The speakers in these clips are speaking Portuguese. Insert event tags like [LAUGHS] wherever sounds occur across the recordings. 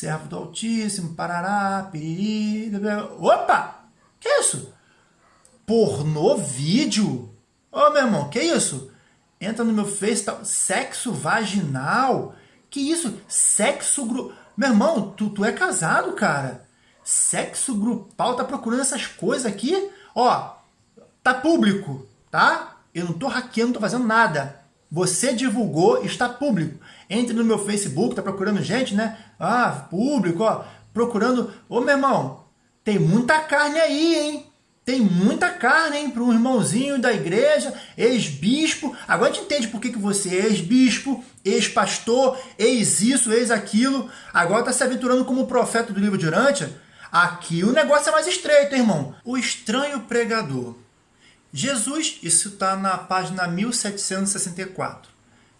servo do Altíssimo, parará, piriri, opa, que isso? Pornô vídeo? Ô, meu irmão, que isso? Entra no meu Face, tá, sexo vaginal, que isso? Sexo grupal, meu irmão, tu, tu é casado, cara, sexo grupal, tá procurando essas coisas aqui? Ó, tá público, tá? Eu não tô hackeando, não tô fazendo nada. Você divulgou, está público. Entre no meu Facebook, tá procurando gente, né? Ah, público, ó. Procurando. Ô, meu irmão, tem muita carne aí, hein? Tem muita carne, hein? Para um irmãozinho da igreja, ex-bispo. Agora a gente entende por que, que você é ex-bispo, ex-pastor, ex-isso, ex-aquilo. Agora está se aventurando como profeta do livro de Urântia. Aqui o negócio é mais estreito, irmão. O estranho pregador. Jesus, isso está na página 1764.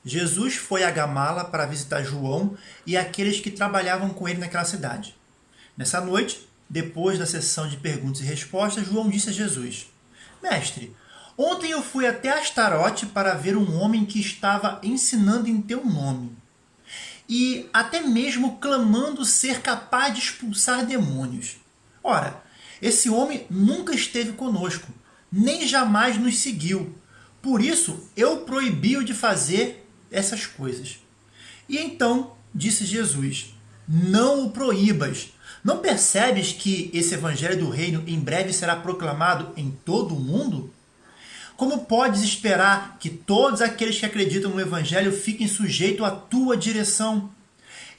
Jesus foi a Gamala para visitar João e aqueles que trabalhavam com ele naquela cidade. Nessa noite, depois da sessão de perguntas e respostas, João disse a Jesus: Mestre, ontem eu fui até Astarote para ver um homem que estava ensinando em teu nome e até mesmo clamando ser capaz de expulsar demônios. Ora, esse homem nunca esteve conosco nem jamais nos seguiu. Por isso, eu proibi-o de fazer essas coisas. E então disse Jesus, não o proíbas. Não percebes que esse evangelho do reino em breve será proclamado em todo o mundo? Como podes esperar que todos aqueles que acreditam no evangelho fiquem sujeitos à tua direção?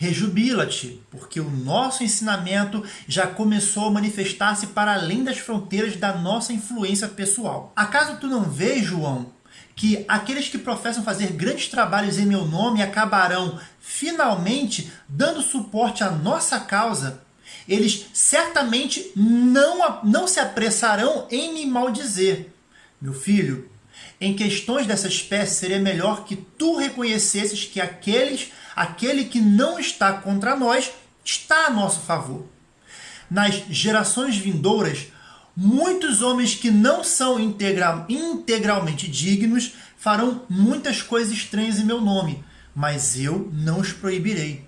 Rejubila-te, porque o nosso ensinamento já começou a manifestar-se para além das fronteiras da nossa influência pessoal. Acaso tu não vês, João, que aqueles que professam fazer grandes trabalhos em meu nome acabarão finalmente dando suporte à nossa causa? Eles certamente não, não se apressarão em me maldizer. Meu filho, em questões dessa espécie, seria melhor que tu reconhecesses que aqueles aquele que não está contra nós está a nosso favor. Nas gerações vindouras, muitos homens que não são integra integralmente dignos farão muitas coisas estranhas em meu nome, mas eu não os proibirei.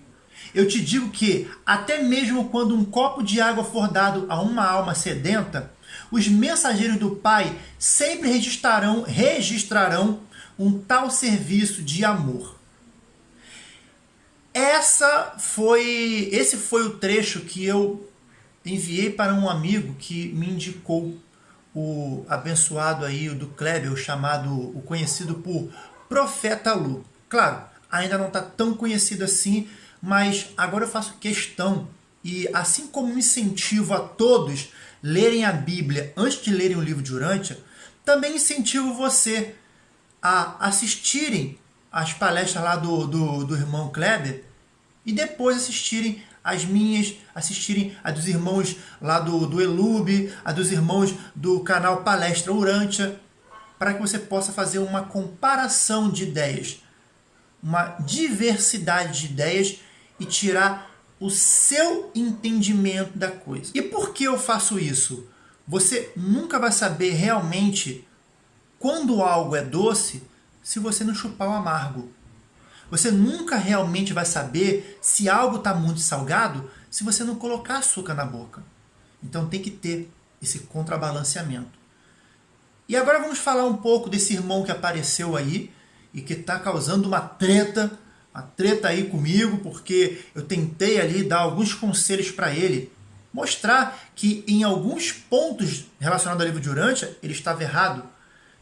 Eu te digo que, até mesmo quando um copo de água for dado a uma alma sedenta, os mensageiros do Pai sempre registrarão, registrarão um tal serviço de amor. Essa foi, esse foi o trecho que eu enviei para um amigo que me indicou o abençoado aí do Kleber, o chamado, o conhecido por Profeta Lu. Claro, ainda não está tão conhecido assim, mas agora eu faço questão e assim como incentivo a todos lerem a Bíblia antes de lerem o livro de Urântia, também incentivo você a assistirem as palestras lá do, do, do irmão Kleber e depois assistirem as minhas, assistirem a dos irmãos lá do, do Elube, a dos irmãos do canal Palestra Urântia, para que você possa fazer uma comparação de ideias, uma diversidade de ideias e tirar o seu entendimento da coisa. E por que eu faço isso? Você nunca vai saber realmente quando algo é doce se você não chupar o amargo. Você nunca realmente vai saber se algo está muito salgado se você não colocar açúcar na boca. Então tem que ter esse contrabalanceamento. E agora vamos falar um pouco desse irmão que apareceu aí e que está causando uma treta, uma treta aí comigo, porque eu tentei ali dar alguns conselhos para ele, mostrar que em alguns pontos relacionados ao livro de Urântia ele estava errado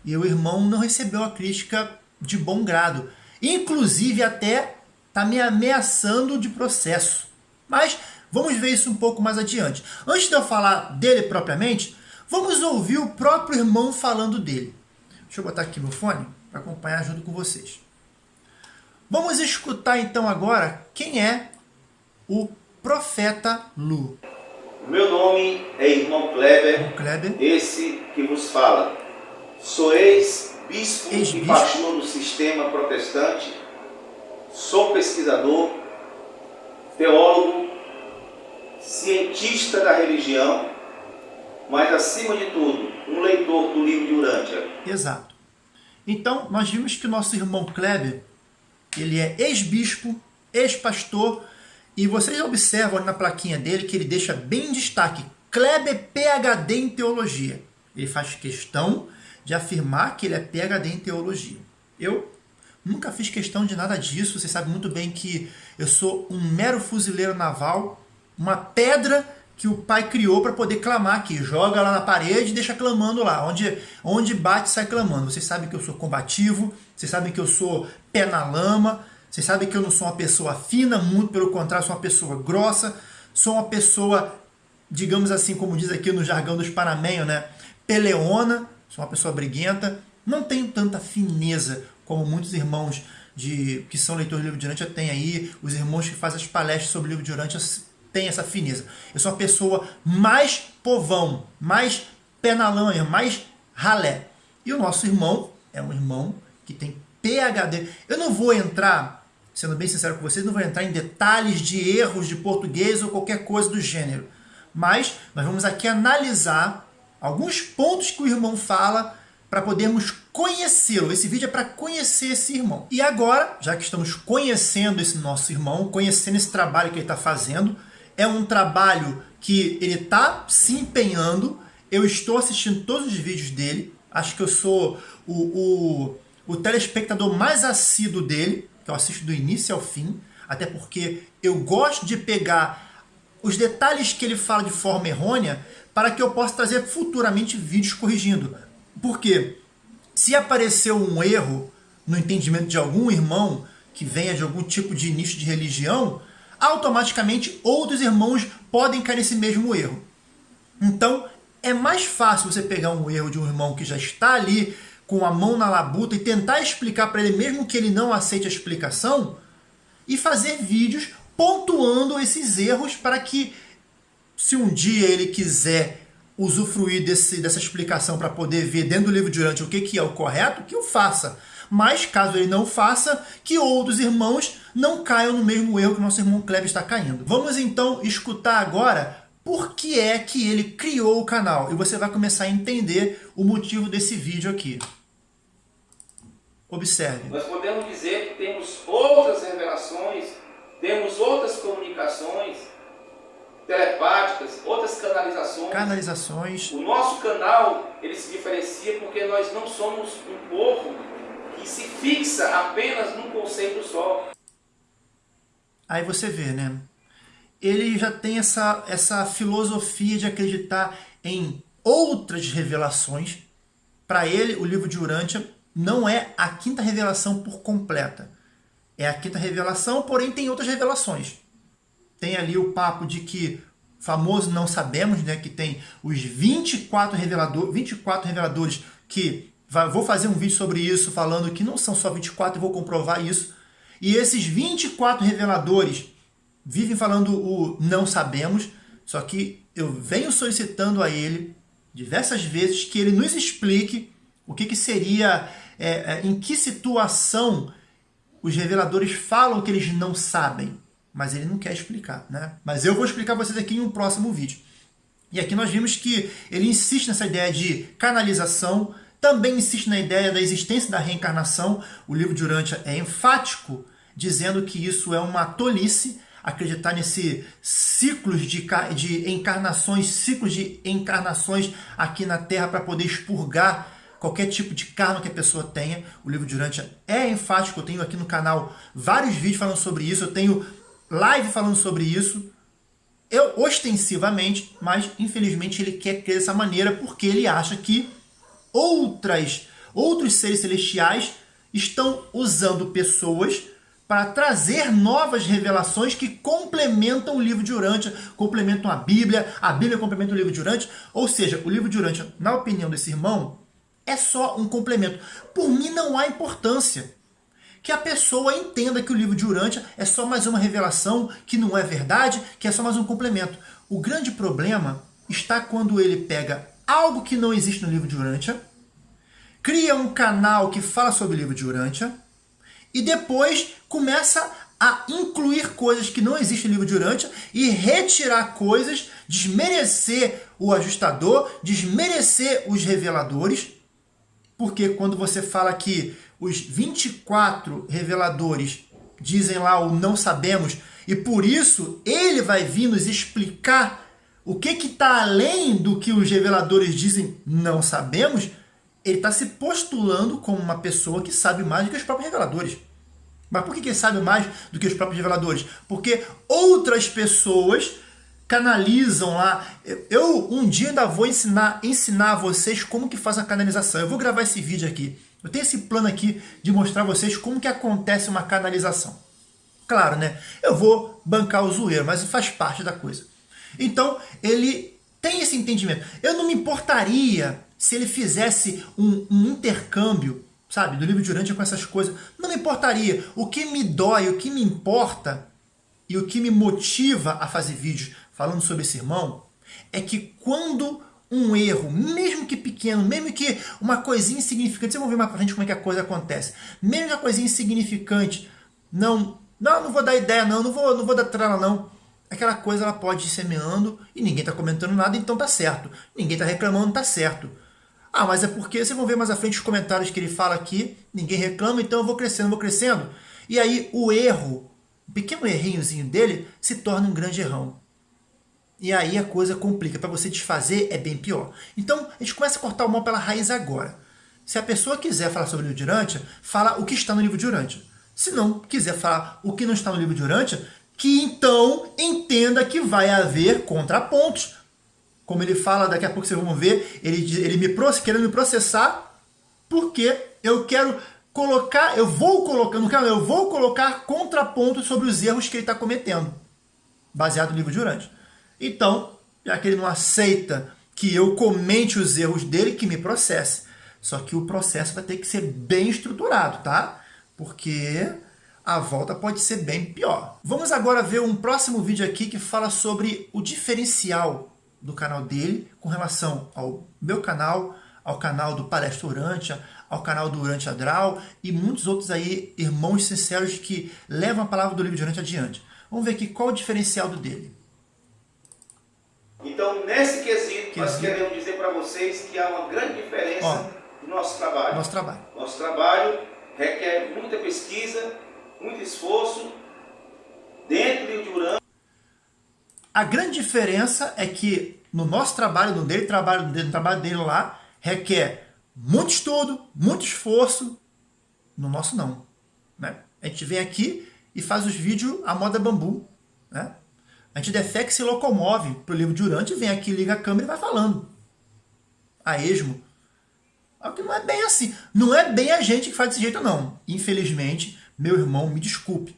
e o irmão não recebeu a crítica de bom grado. Inclusive até está me ameaçando de processo. Mas vamos ver isso um pouco mais adiante. Antes de eu falar dele propriamente, vamos ouvir o próprio irmão falando dele. Deixa eu botar aqui meu fone para acompanhar junto com vocês. Vamos escutar então agora quem é o profeta Lu. Meu nome é irmão Kleber, Kleber. esse que vos fala. Sou ex bispo e pastor do sistema protestante, sou pesquisador, teólogo, cientista da religião, mas acima de tudo, um leitor do livro de Urântia. Exato. Então, nós vimos que o nosso irmão Kleber, ele é ex-bispo, ex-pastor E vocês observam na plaquinha dele que ele deixa bem em destaque Kleber PhD em Teologia. Ele faz questão de afirmar que ele é PhD em Teologia. Eu nunca fiz questão de nada disso, você sabe muito bem que eu sou um mero fuzileiro naval, uma pedra que o pai criou para poder clamar aqui. Joga lá na parede e deixa clamando lá. Onde, onde bate, sai clamando. Vocês sabem que eu sou combativo, vocês sabem que eu sou pé na lama, vocês sabem que eu não sou uma pessoa fina, muito pelo contrário, sou uma pessoa grossa, sou uma pessoa, digamos assim, como diz aqui no jargão dos panamenhos, né? Peleona, sou uma pessoa briguenta, não tenho tanta fineza como muitos irmãos de, que são leitores do livro de Urântia têm aí, os irmãos que fazem as palestras sobre o livro de Urântia tem essa fineza. Eu sou uma pessoa mais povão, mais pé na lama, mais ralé. E o nosso irmão é um irmão que tem PHD. Eu não vou entrar, sendo bem sincero com vocês, não vou entrar em detalhes de erros de português ou qualquer coisa do gênero. Mas nós vamos aqui analisar alguns pontos que o irmão fala para podermos conhecê-lo. Esse vídeo é para conhecer esse irmão. E agora, já que estamos conhecendo esse nosso irmão, conhecendo esse trabalho que ele está fazendo, é um trabalho que ele está se empenhando. Eu estou assistindo todos os vídeos dele. Acho que eu sou o, o, o telespectador mais assíduo dele, que eu assisto do início ao fim. Até porque eu gosto de pegar os detalhes que ele fala de forma errônea para que eu possa trazer futuramente vídeos corrigindo. Porque se aparecer um erro no entendimento de algum irmão que venha de algum tipo de nicho de religião, automaticamente outros irmãos podem cair nesse mesmo erro. Então, é mais fácil você pegar um erro de um irmão que já está ali com a mão na labuta e tentar explicar para ele, mesmo que ele não aceite a explicação, e fazer vídeos pontuando esses erros para que, se um dia ele quiser usufruir desse, dessa explicação para poder ver dentro do livro de Urante o que, que é o correto, que o faça mas caso ele não faça, que outros irmãos não caiam no mesmo erro que nosso irmão Kleber está caindo. Vamos então escutar agora por que é que ele criou o canal e você vai começar a entender o motivo desse vídeo aqui. Observe. Nós podemos dizer que temos outras revelações, temos outras comunicações telepáticas, outras canalizações. Canalizações. O nosso canal, ele se diferencia porque nós não somos um povo que se fixa apenas num conceito só. Aí você vê, né? Ele já tem essa, essa filosofia de acreditar em outras revelações. Para ele, o livro de Urântia não é a quinta revelação por completa. É a quinta revelação, porém tem outras revelações. Tem ali o papo de que famoso não sabemos, né, que tem os 24, revelador, 24 reveladores que Vou fazer um vídeo sobre isso, falando que não são só 24 e vou comprovar isso. E esses 24 reveladores vivem falando o não sabemos, só que eu venho solicitando a ele diversas vezes que ele nos explique o que, que seria, é, é, em que situação os reveladores falam que eles não sabem, mas ele não quer explicar, né? Mas eu vou explicar vocês aqui em um próximo vídeo. E aqui nós vimos que ele insiste nessa ideia de canalização, também insiste na ideia da existência da reencarnação. O livro de Urântia é enfático, dizendo que isso é uma tolice, acreditar nesse ciclos de, de encarnações, ciclos de encarnações aqui na Terra para poder expurgar qualquer tipo de karma que a pessoa tenha. O livro de Urântia é enfático, eu tenho aqui no canal vários vídeos falando sobre isso, eu tenho live falando sobre isso, eu ostensivamente, mas infelizmente ele quer crer dessa maneira porque ele acha que outras, outros seres celestiais estão usando pessoas para trazer novas revelações que complementam o livro de Urântia, complementam a Bíblia, a Bíblia complementa o livro de Urântia, ou seja, o livro de Urântia, na opinião desse irmão, é só um complemento. Por mim não há importância. Que a pessoa entenda que o livro de Urântia é só mais uma revelação, que não é verdade, que é só mais um complemento. O grande problema está quando ele pega algo que não existe no livro de Urântia, cria um canal que fala sobre o livro de Urântia e depois começa a incluir coisas que não existem no livro de Urântia e retirar coisas, desmerecer o ajustador, desmerecer os reveladores, porque quando você fala que os 24 reveladores dizem lá o não sabemos, E por isso, ele vai vir nos explicar o que está além do que os reveladores dizem, não sabemos. Ele está se postulando como uma pessoa que sabe mais do que os próprios reveladores. Mas por que ele sabe mais do que os próprios reveladores? Porque outras pessoas canalizam lá. Eu um dia ainda vou ensinar, ensinar a vocês como que faz a canalização. Eu vou gravar esse vídeo aqui. Eu tenho esse plano aqui de mostrar a vocês como que acontece uma canalização. Claro, né? Eu vou bancar o zoeiro, mas faz parte da coisa. Então, ele tem esse entendimento. Eu não me importaria se ele fizesse um, um intercâmbio, sabe, do livro de Urântia com essas coisas. Não me importaria. O que me dói, o que me importa e o que me motiva a fazer vídeos falando sobre esse irmão é que quando um erro, mesmo que pequeno, mesmo que uma coisinha insignificante, vocês vão ver mais pra frente como é que a coisa acontece, mesmo que a coisinha insignificante não não, não vou dar ideia não, não vou, não vou dar trela não. Aquela coisa ela pode ir semeando e ninguém está comentando nada, então tá certo. Ninguém está reclamando, tá certo. Ah, mas é porque, vocês vão ver mais à frente os comentários que ele fala aqui, ninguém reclama, então eu vou crescendo, vou crescendo. E aí o erro, o pequeno errinhozinho dele, se torna um grande errão. E aí a coisa complica. Para você desfazer é bem pior. Então a gente começa a cortar o mal pela raiz agora. Se a pessoa quiser falar sobre o livro de Urântia, fala o que está no livro de Urântia. Se não quiser falar o que não está no livro de Urântia, que então entenda que vai haver contrapontos. Como ele fala, daqui a pouco vocês vão ver, ele, ele me querendo me processar porque eu quero colocar, eu vou colocar, no canal, eu vou colocar contrapontos sobre os erros que ele está cometendo, baseado no livro de Urântia. Então, já que ele não aceita que eu comente os erros dele, que me processe. Só que o processo vai ter que ser bem estruturado, tá? porque a volta pode ser bem pior. Vamos agora ver um próximo vídeo aqui que fala sobre o diferencial do canal dele com relação ao meu canal, ao canal do Palestra Urântia, ao canal do Urântia Adral e muitos outros aí irmãos sinceros que levam a palavra do livro de Urântia adiante. Vamos ver aqui qual o diferencial do dele. Então, nesse quesito, nós queremos dizer para vocês que há uma grande diferença Ó, no nosso trabalho. Nosso trabalho. Nosso trabalho requer muita pesquisa, muito esforço dentro de Urano. A grande diferença é que no nosso trabalho, no dele, trabalho, no trabalho dele lá, requer muito estudo, muito esforço. No nosso não. Né? A gente vem aqui e faz os vídeos à moda bambu. Né? A gente defeca se locomove para o livro de Urante, vem aqui, liga a câmera e vai falando. A esmo. Não é bem assim. Não é bem a gente que faz desse jeito, não. Infelizmente, meu irmão, me desculpe.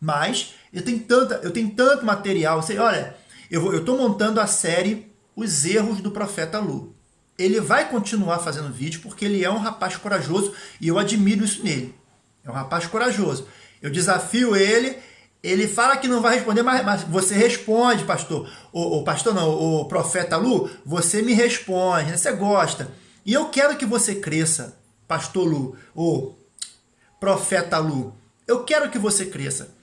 Mas eu tenho, tanta, eu tenho tanto material. Você, olha, eu estou montando a série Os Erros do Profeta Lu. Ele vai continuar fazendo vídeo porque ele é um rapaz corajoso e eu admiro isso nele. É um rapaz corajoso. Eu desafio ele, ele fala que não vai responder, mas, mas você responde, pastor. O, o pastor não, o profeta Lu, você me responde, né? você gosta. E eu quero que você cresça, pastor Lu, ou profeta Lu. Eu quero que você cresça.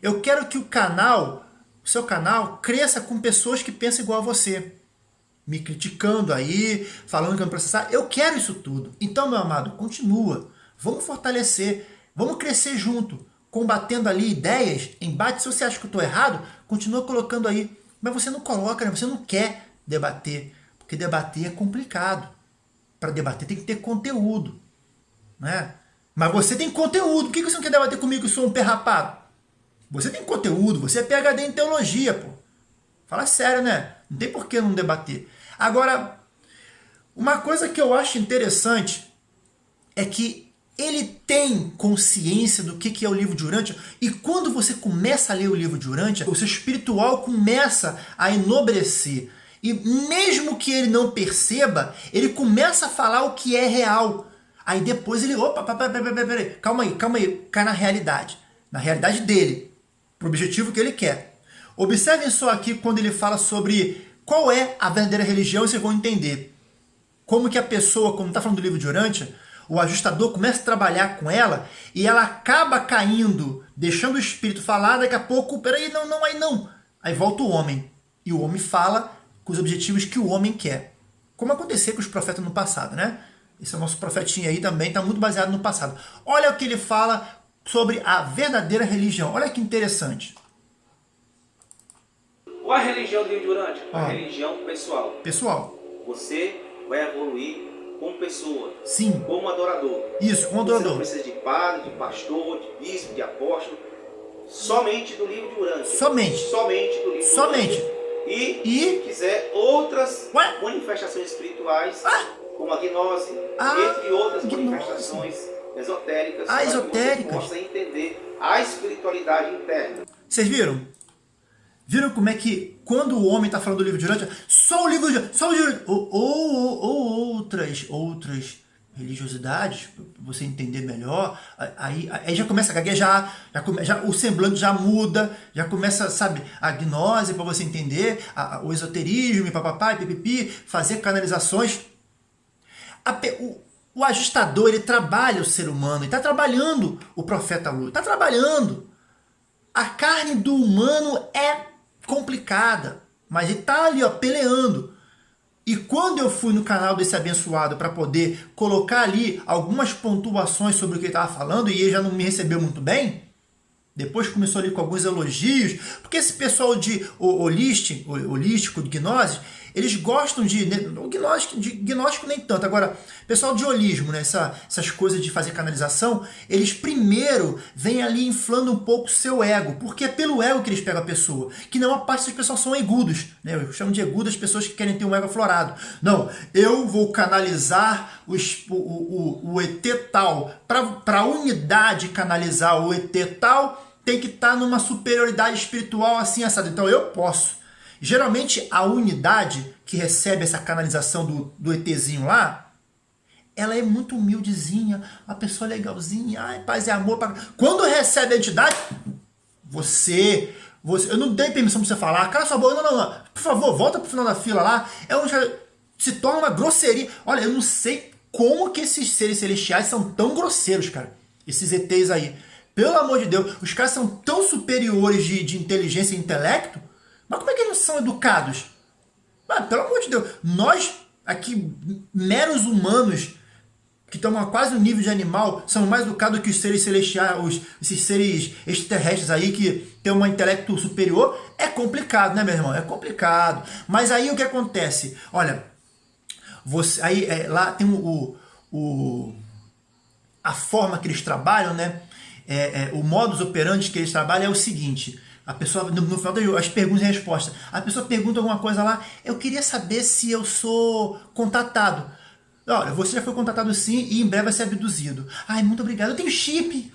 Eu quero que o canal, o seu canal, cresça com pessoas que pensam igual a você. Me criticando aí, falando que eu não processar. Eu quero isso tudo. Então, meu amado, continua. Vamos fortalecer. Vamos crescer junto. Combatendo ali ideias, embate. Se você acha que eu estou errado, continua colocando aí. Mas você não coloca, né? você não quer debater. Porque debater é complicado para debater tem que ter conteúdo. Né? Mas você tem conteúdo. Por que você não quer debater comigo que sou um perrapado? Você tem conteúdo, você é PHD em teologia, pô. Fala sério, né? Não tem por que não debater. Agora, uma coisa que eu acho interessante é que ele tem consciência do que é o livro de Urântia e quando você começa a ler o livro de Urântia, o seu espiritual começa a enobrecer. E mesmo que ele não perceba, ele começa a falar o que é real. Aí depois ele, opa, peraí, calma aí, calma aí, cai na realidade. Na realidade dele, para o objetivo que ele quer. Observem só aqui quando ele fala sobre qual é a verdadeira religião, vocês vão entender. Como que a pessoa, como está falando do livro de Urântia, o ajustador começa a trabalhar com ela e ela acaba caindo, deixando o espírito falar, daqui a pouco, peraí, não, não, aí não. Aí volta o homem. E o homem fala com os objetivos que o homem quer. Como aconteceu com os profetas no passado, né? Esse é o nosso profetinho aí também, está muito baseado no passado. Olha o que ele fala sobre a verdadeira religião. Olha que interessante. Qual a religião do livro Durante? Ah. A religião pessoal. Pessoal, Você vai evoluir como pessoa, sim, como adorador. isso, com o Você não adorador. precisa de padre, de pastor, de bispo, de apóstolo. Somente do livro de Urântia. Somente. Somente do livro Somente. de Urântia. E, E? se quiser, outras Ué? manifestações espirituais, Ah. como a gnose, Ah, entre outras gnose. manifestações esotéricas, Ah, para que esotéricas. você possa entender a espiritualidade interna. Vocês viram? Viram como é que quando o homem está falando do livro de Urântia, só o livro de só o livro ou, ou, ou- ou outras outras religiosidades, para você entender melhor, aí, aí já começa a gaguejar, já, come, já o semblante já muda, já começa, sabe, a gnose para você entender, a- a- o esoterismo, e papapá, e pipipi, fazer canalizações. A o, o ajustador, ele trabalha o ser humano, ele está trabalhando o profeta Lula, está trabalhando. A carne do humano é complicada, mas ele tá ali, ó, peleando. E quando eu fui no canal desse abençoado para poder colocar ali algumas pontuações sobre o que ele estava falando, e ele já não me recebeu muito bem, depois começou ali com alguns elogios, porque esse pessoal de ho- holístico, holístico de gnose, eles gostam de. né, O gnóstico, de gnóstico nem tanto. Agora, pessoal de holismo, né, essa, essas coisas de fazer canalização, eles primeiro vêm ali inflando um pouco o seu ego, porque é pelo ego que eles pegam a pessoa. Que não a parte dessas pessoas são egudos. Né? Eu chamo de egudas pessoas que querem ter um ego aflorado. Não, eu vou canalizar o, es- o, o, o ET tal. Para a unidade canalizar o ET tal, tem que estar numa superioridade espiritual assim assado. Então eu posso. Geralmente a unidade que recebe essa canalização do, do ETzinho lá, ela é muito humildezinha, uma pessoa legalzinha, ai, paz e amor. Quando recebe a entidade, você, você, eu não dei permissão pra você falar, cala sua boca, não, não, não, por favor, volta pro final da fila lá, é se torna uma grosseria. Olha, eu não sei como que esses seres celestiais são tão grosseiros, cara, esses ETs aí. Pelo amor de Deus, os caras são tão superiores de, de inteligência e intelecto, mas como é que eles são educados? Ah, pelo amor de Deus, nós aqui, meros humanos, que estão a quase no nível de animal, são mais educados que os seres celestiais, os, esses seres extraterrestres aí que têm um intelecto superior, é complicado, né, meu irmão? É complicado. Mas aí o que acontece? Olha, você, aí é, lá tem o, o, o- a forma que eles trabalham, né? É, é, o modus operandi que eles trabalham é o seguinte: a pessoa, no, no final das perguntas e respostas, a pessoa pergunta alguma coisa lá, eu queria saber se eu sou contatado. Olha, você já foi contatado sim e em breve vai ser abduzido. Ai, muito obrigado. Eu tenho chip.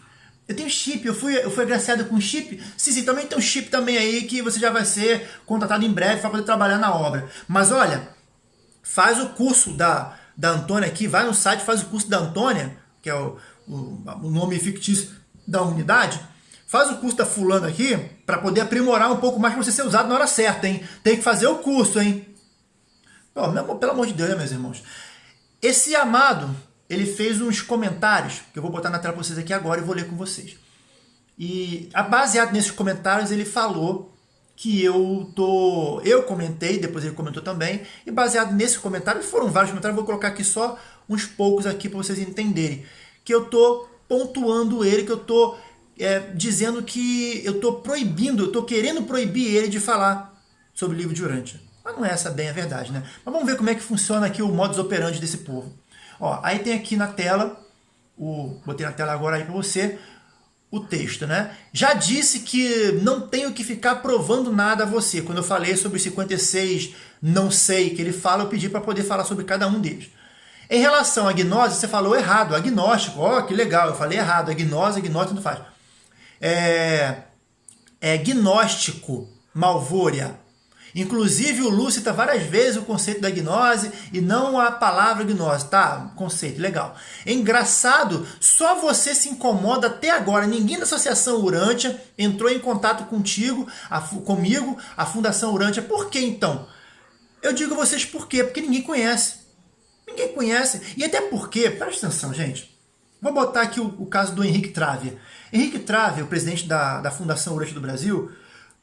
Eu tenho chip, eu fui, eu fui agraciado com chip. Sim, sim, também tem um chip também aí que você já vai ser contratado em breve para poder trabalhar na obra. Mas olha, faz o curso da, da Antônia aqui, vai no site, faz o curso da Antônia, que é o, o, o nome fictício da unidade, faz o curso da fulana aqui, para poder aprimorar um pouco mais para você ser usado na hora certa, hein? Tem que fazer o curso, hein? Pô, meu pelo amor de Deus, né, meus irmãos? Esse amado, ele fez uns comentários, que eu vou botar na tela para vocês aqui agora e vou ler com vocês. E baseado nesses comentários, ele falou que eu tô. Eu comentei, depois ele comentou também, e baseado nesse comentário, foram vários comentários, vou colocar aqui só uns poucos aqui para vocês entenderem. Que eu tô pontuando ele, que eu tô é, dizendo que eu tô proibindo, eu tô querendo proibir ele de falar sobre o livro de Urântia. Mas não é essa bem a verdade, né? Mas vamos ver como é que funciona aqui o modus operandi desse povo. Ó, aí tem aqui na tela, o, botei na tela agora aí para você, o texto, né? Já disse que não tenho que ficar provando nada a você. Quando eu falei sobre os 56 não sei que ele fala, eu pedi para poder falar sobre cada um deles. Em relação à gnose, você falou errado, agnóstico. Ó, que legal, eu falei errado. Agnose, gnose, tanto faz. É, é gnóstico, malvória. Inclusive o Lu cita várias vezes o conceito da gnose e não a palavra gnose, tá? Conceito, legal. É engraçado, só você se incomoda até agora. Ninguém da Associação Urântia entrou em contato contigo, a, comigo, a Fundação Urântia. Por que então? Eu digo a vocês por quê? Porque ninguém conhece. Ninguém conhece. E até porque, presta atenção, gente. Vou botar aqui o, o caso do Henrique Trave. Henrique Trave, o presidente da, da Fundação Urântia do Brasil,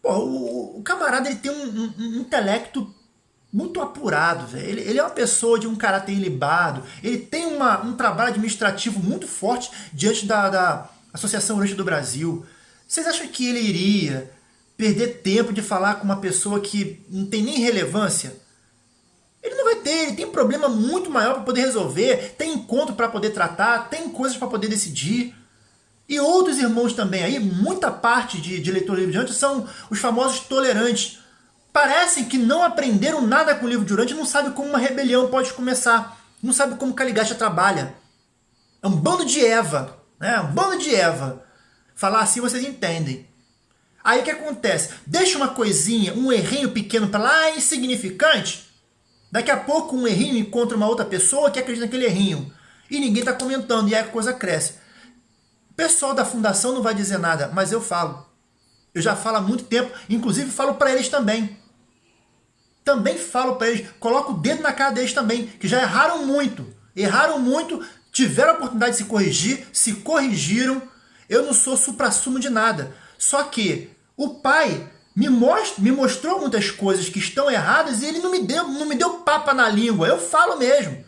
pô, o, o, camarada ele tem um, um, um intelecto muito apurado, velho. Ele, ele, é uma pessoa de um caráter ilibado, ele tem uma, um trabalho administrativo muito forte diante da, da Associação Urântia do Brasil. Vocês acham que ele iria perder tempo de falar com uma pessoa que não tem nem relevância? Ele não vai ter, ele tem problema muito maior para poder resolver, tem encontro para poder tratar, tem coisas para poder decidir. E outros irmãos também aí, muita parte de, de leitor do livro de Urântia são os famosos tolerantes. Parecem que não aprenderam nada com o livro de Urântia, não sabem como uma rebelião pode começar, não sabem como Caligasta trabalha. É um bando de Eva, né? um bando de Eva. Falar assim vocês entendem. Aí o que acontece? Deixa uma coisinha, um errinho pequeno para lá, insignificante. Daqui a pouco um errinho encontra uma outra pessoa que acredita naquele errinho. E ninguém está comentando, e aí a coisa cresce. O pessoal da fundação não vai dizer nada, mas eu falo. Eu já falo há muito tempo, inclusive falo para eles também. Também falo para eles, coloco o dedo na cara deles também, que já erraram muito. Erraram muito, tiveram a oportunidade de se corrigir, se corrigiram. Eu não sou supra-sumo de nada. Só que o pai me, most, me mostrou muitas coisas que estão erradas e ele não me deu, não me deu papa na língua. Eu falo mesmo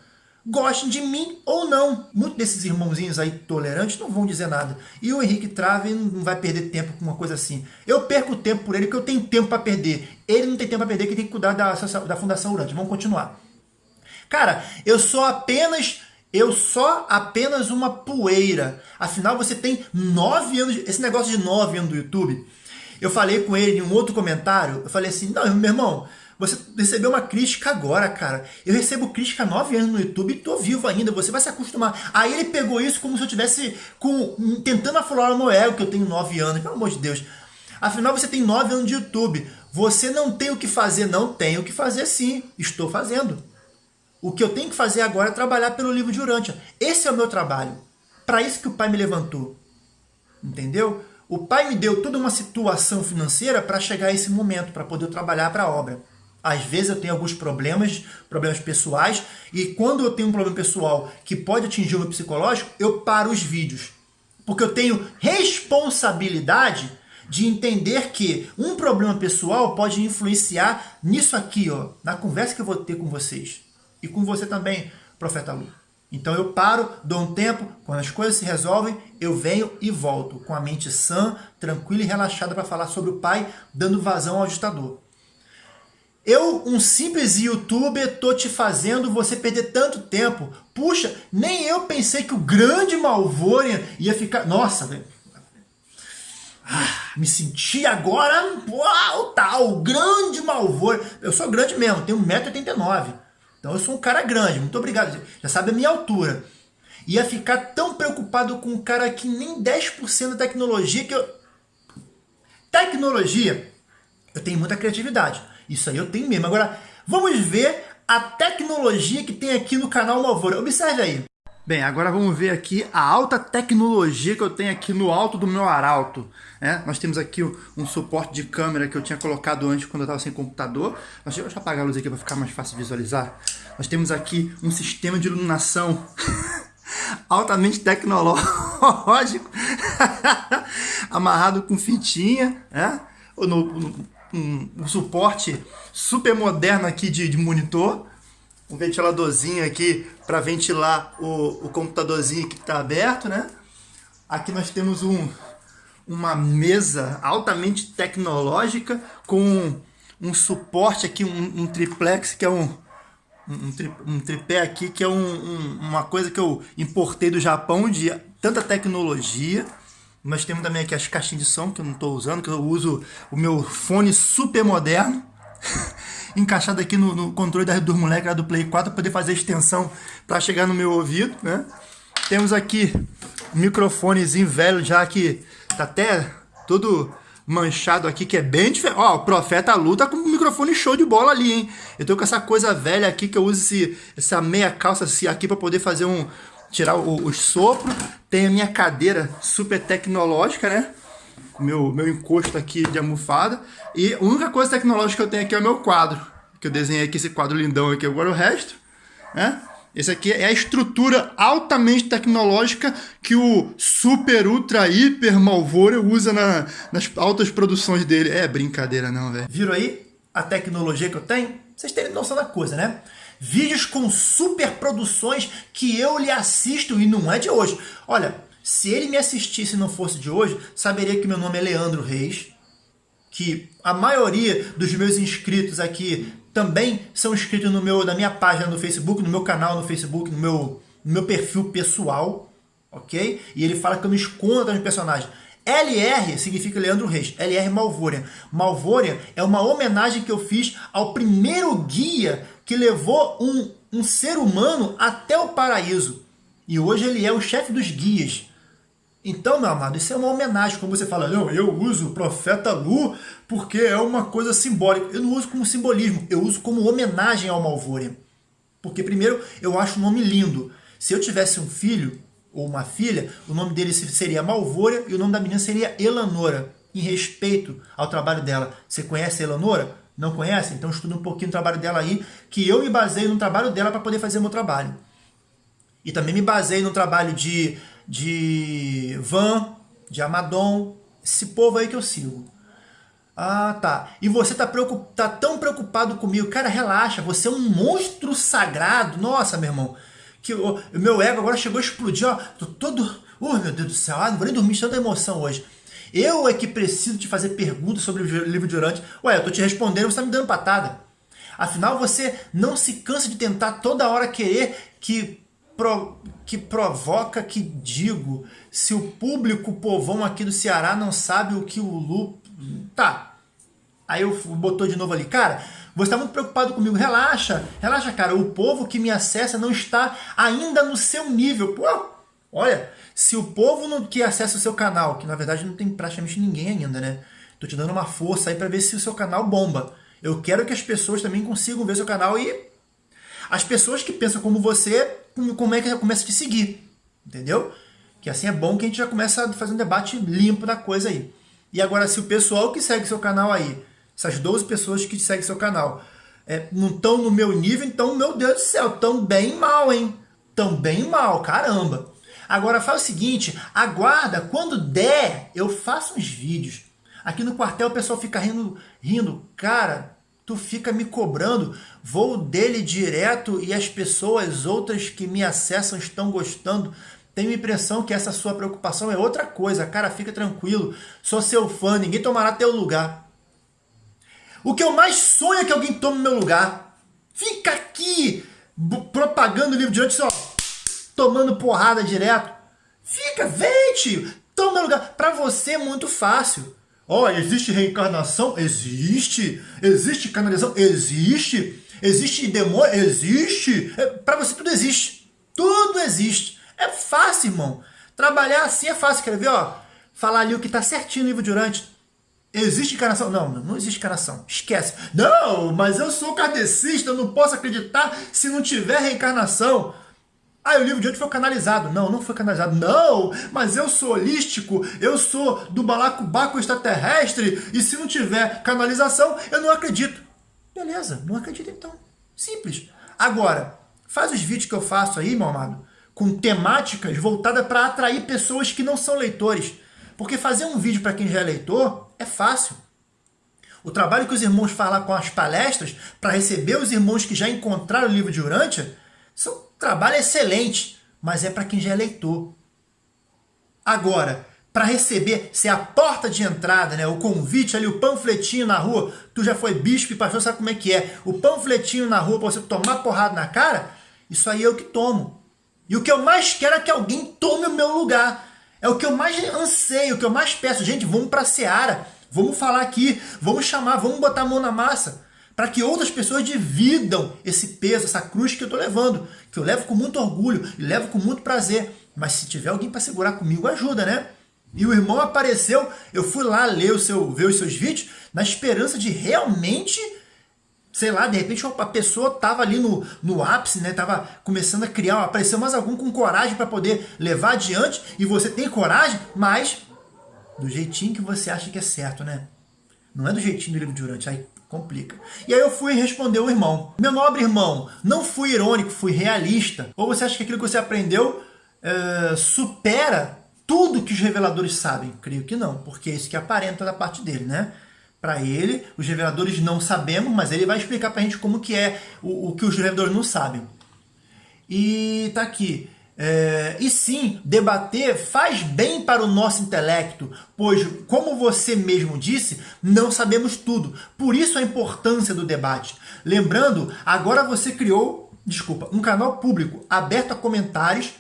gostem de mim ou não. Muitos desses irmãozinhos aí tolerantes não vão dizer nada. E o Henrique Trave não vai perder tempo com uma coisa assim. Eu perco tempo por ele, porque eu tenho tempo para perder. Ele não tem tempo para perder, que tem que cuidar da, da Fundação Urante. Vamos continuar. Cara, eu sou apenas... Eu sou apenas uma poeira. Afinal, você tem nove anos... Esse negócio de nove anos do YouTube... Eu falei com ele em um outro comentário, eu falei assim, não, meu irmão, você recebeu uma crítica agora, cara. Eu recebo crítica há nove anos no YouTube e tô vivo ainda, você vai se acostumar. Aí ele pegou isso como se eu tivesse com, tentando aflorar o meu ego, que eu tenho nove anos, pelo amor de Deus. Afinal, você tem nove anos de YouTube. Você não tem o que fazer, não tem o que fazer sim. Estou fazendo. O que eu tenho que fazer agora é trabalhar pelo livro de Urântia. Esse é o meu trabalho. Para isso que o pai me levantou. Entendeu? O pai me deu toda uma situação financeira para chegar a esse momento, para poder trabalhar para a obra. Às vezes eu tenho alguns problemas, problemas pessoais, e quando eu tenho um problema pessoal que pode atingir o meu psicológico, eu paro os vídeos. Porque eu tenho responsabilidade de entender que um problema pessoal pode influenciar nisso aqui, ó, na conversa que eu vou ter com vocês. E com você também, profeta Lu. Então eu paro, dou um tempo, quando as coisas se resolvem, eu venho e volto com a mente sã, tranquila e relaxada para falar sobre o Pai, dando vazão ao ditador. Eu, um simples youtuber, tô te fazendo você perder tanto tempo. Puxa, nem eu pensei que o grande Malvorian ia ficar... Nossa, velho. Ah, me senti agora, uau, tal, o grande Malvorian. Eu sou grande mesmo, tenho 1,89m. Então eu sou um cara grande, muito obrigado. Já sabe a minha altura. Ia ficar tão preocupado com um cara que nem 10% da tecnologia que eu... Tecnologia, eu tenho muita criatividade. Isso aí eu tenho mesmo. Agora, vamos ver a tecnologia que tem aqui no canal Malvora. Observe aí. Bem, agora vamos ver aqui a alta tecnologia que eu tenho aqui no alto do meu arauto. É, nós temos aqui um suporte de câmera que eu tinha colocado antes quando eu estava sem computador. Deixa eu apagar a luz aqui para ficar mais fácil de visualizar. Nós temos aqui um sistema de iluminação [LAUGHS] altamente tecnológico, [LAUGHS] amarrado com fitinha, é? no, no um, um suporte super moderno aqui de, de monitor. Um ventiladorzinho aqui para ventilar o, o computadorzinho que está aberto, né? Aqui nós temos um, uma mesa altamente tecnológica com um suporte aqui, um, um triplex, que é um, um, tri, um, tripé aqui, que é um, uma coisa que eu importei do Japão de tanta tecnologia. Nós temos também aqui as caixinhas de som que eu não estou usando, que eu uso o meu fone super moderno, [LAUGHS] encaixado aqui no, no controle da dos moleques do Play 4 para poder fazer extensão para chegar no meu ouvido, né? Temos aqui um microfonezinho velho já que tá até todo manchado aqui, que é bem diferente. Ó, o Profeta Lu tá com um microfone show de bola ali, hein? Eu tô com essa coisa velha aqui que eu uso esse, essa meia calça assim, aqui para poder fazer um, tirar o, os sopros. Tem a minha cadeira super tecnológica, né? Meu, meu encosto aqui de almofada. E a única coisa tecnológica que eu tenho aqui é o meu quadro. Que eu desenhei aqui esse quadro lindão aqui. Agora o resto, né? Esse aqui é a estrutura altamente tecnológica que o super, ultra, hiper Malvoro usa na, nas altas produções dele. É brincadeira não, velho. Viram aí a tecnologia que eu tenho? Vocês terem noção da coisa, né? Vídeos com super produções que eu lhe assisto e não é de hoje. Olha, se ele me assistisse e não fosse de hoje, saberia que meu nome é Leandro Reis. que a maioria dos meus inscritos aqui também são inscritos no meu, na minha página no Facebook, no meu canal no Facebook, no meu, no meu perfil pessoal, ok? E ele fala que eu me escondo dos personagens. LR significa Leandro Reis, LR Malvorian. Malvorian é uma homenagem que eu fiz ao primeiro guia que levou um, um ser humano até o paraíso. E hoje ele é o chefe dos guias. Então, meu amado, isso é uma homenagem. Como você fala, não, eu uso o profeta Lu porque é uma coisa simbólica. Eu não uso como simbolismo, eu uso como homenagem ao Malvorian. Porque, primeiro, eu acho o nome lindo. Se eu tivesse um filho, ou uma filha, o nome dele seria Malvora e o nome da menina seria Elanora, em respeito ao trabalho dela. Você conhece a Elanora? Não conhece? Então estuda um pouquinho o trabalho dela aí, que eu me baseio no trabalho dela para poder fazer meu trabalho. E também me baseio no trabalho de, de Van, de Amadon, esse povo aí que eu sigo. Ah, tá. E você tá, preocup... tá tão preocupado comigo. Cara, relaxa, você é um monstro sagrado. Nossa, meu irmão que o meu ego agora chegou a explodir, ó, tô todo, oh meu Deus do céu, ah, não vou nem dormir de tanta emoção hoje. Eu é que preciso te fazer perguntas sobre o livro de Urante. Ué, eu tô te respondendo, você tá me dando patada. Afinal, você não se cansa de tentar toda hora querer que, pro, que provoca que digo. Se o público povão aqui do Ceará não sabe o que o Lu... Tá. Aí eu botou de novo ali. Cara, você está muito preocupado comigo. Relaxa, relaxa, cara. O povo que me acessa não está ainda no seu nível. Pô, olha, se o povo que acessa o seu canal, que na verdade não tem praticamente ninguém ainda, né? Tô te dando uma força aí para ver se o seu canal bomba. Eu quero que as pessoas também consigam ver seu canal e as pessoas que pensam como você, como é que já começa a te seguir, entendeu? Que assim é bom que a gente já começa a fazer um debate limpo da coisa aí. E agora, se o pessoal que segue seu canal aí essas 12 pessoas que seguem seu canal, é, não estão no meu nível, então, meu Deus do céu, estão bem mal, hein? Estão bem mal, caramba. Agora faz o seguinte, aguarda, quando der, eu faço uns vídeos. Aqui no quartel o pessoal fica rindo, rindo, cara, tu fica me cobrando, vou dele direto e as pessoas outras que me acessam estão gostando. Tenho a impressão que essa sua preocupação é outra coisa, cara, fica tranquilo, sou seu fã, ninguém tomará teu lugar. O que eu mais sonho é que alguém tome meu lugar. Fica aqui propagando o livro diante, ó, tomando porrada direto. Fica, vem, tio, toma meu lugar. Para você é muito fácil. Ó, oh, existe reencarnação? Existe. Existe canalização? Existe. Existe demônio? Existe. É, Para você tudo existe. Tudo existe. É fácil, irmão. Trabalhar assim é fácil. Quer ver, ó? Falar ali o que tá certinho no livro durante. Existe encarnação? Não, não existe encarnação. Esquece. Não, mas eu sou kardecista, eu não posso acreditar se não tiver reencarnação. Ah, o livro de hoje foi canalizado. Não, não foi canalizado. Não, mas eu sou holístico, eu sou do balacobaco extraterrestre, e se não tiver canalização, eu não acredito. Beleza, não acredito então. Simples. Agora, faz os vídeos que eu faço aí, meu amado, com temáticas voltadas para atrair pessoas que não são leitores. Porque fazer um vídeo para quem já é leitor é fácil. O trabalho que os irmãos fazem com as palestras para receber os irmãos que já encontraram o livro de Urântia são trabalho excelente, mas é para quem já é leitor. Agora, para receber, ser a porta de entrada, né, o convite ali, o panfletinho na rua, tu já foi bispo e pastor, sabe como é que é? O panfletinho na rua para você tomar porrada na cara, isso aí é o que tomo. E o que eu mais quero é que alguém tome o meu lugar. É o que eu mais anseio, o que eu mais peço. Gente, vamos para a Seara, vamos falar aqui, vamos chamar, vamos botar a mão na massa. Para que outras pessoas dividam esse peso, essa cruz que eu estou levando. Que eu levo com muito orgulho e levo com muito prazer. Mas se tiver alguém para segurar comigo, ajuda, né? E o irmão apareceu, eu fui lá ler o seu, ver os seus vídeos, na esperança de realmente sei lá, de repente a pessoa tava ali no, no ápice, né? Tava começando a criar, apareceu mais algum com coragem para poder levar adiante, e você tem coragem, mas do jeitinho que você acha que é certo, né? Não é do jeitinho do livro de Durante, aí complica. E aí eu fui responder o irmão. Meu nobre irmão, não fui irônico, fui realista. Ou você acha que aquilo que você aprendeu é, supera tudo que os reveladores sabem? Creio que não, porque é isso que aparenta da parte dele, né? para ele. Os reveladores não sabemos, mas ele vai explicar para a gente como que é o, o, que os reveladores não sabem. E tá aqui. É, e sim, debater faz bem para o nosso intelecto, pois, como você mesmo disse, não sabemos tudo. Por isso a importância do debate. Lembrando, agora você criou, desculpa, um canal público aberto a comentários